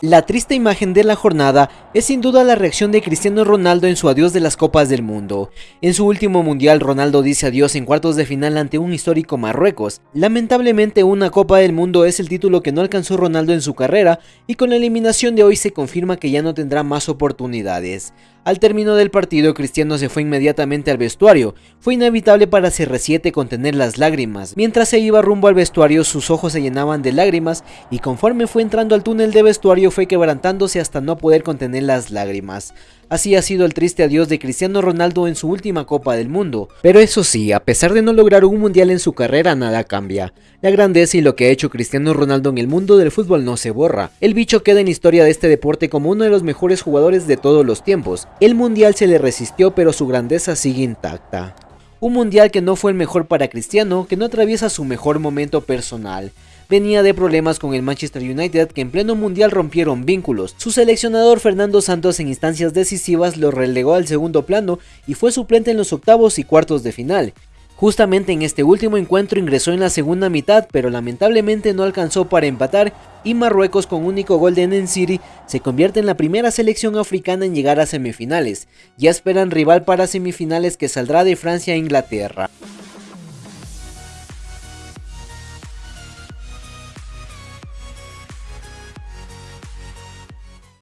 La triste imagen de la jornada es sin duda la reacción de Cristiano Ronaldo en su adiós de las Copas del Mundo. En su último mundial, Ronaldo dice adiós en cuartos de final ante un histórico Marruecos. Lamentablemente, una Copa del Mundo es el título que no alcanzó Ronaldo en su carrera y con la eliminación de hoy se confirma que ya no tendrá más oportunidades. Al término del partido, Cristiano se fue inmediatamente al vestuario. Fue inevitable para CR7 contener las lágrimas. Mientras se iba rumbo al vestuario, sus ojos se llenaban de lágrimas y conforme fue entrando al túnel de vestuario fue quebrantándose hasta no poder contener las lágrimas. Así ha sido el triste adiós de Cristiano Ronaldo en su última Copa del Mundo. Pero eso sí, a pesar de no lograr un mundial en su carrera, nada cambia. La grandeza y lo que ha hecho Cristiano Ronaldo en el mundo del fútbol no se borra. El bicho queda en historia de este deporte como uno de los mejores jugadores de todos los tiempos. El mundial se le resistió pero su grandeza sigue intacta. Un mundial que no fue el mejor para Cristiano, que no atraviesa su mejor momento personal venía de problemas con el Manchester United que en pleno mundial rompieron vínculos. Su seleccionador Fernando Santos en instancias decisivas lo relegó al segundo plano y fue suplente en los octavos y cuartos de final. Justamente en este último encuentro ingresó en la segunda mitad, pero lamentablemente no alcanzó para empatar y Marruecos con único gol de City se convierte en la primera selección africana en llegar a semifinales. Ya esperan rival para semifinales que saldrá de Francia e Inglaterra.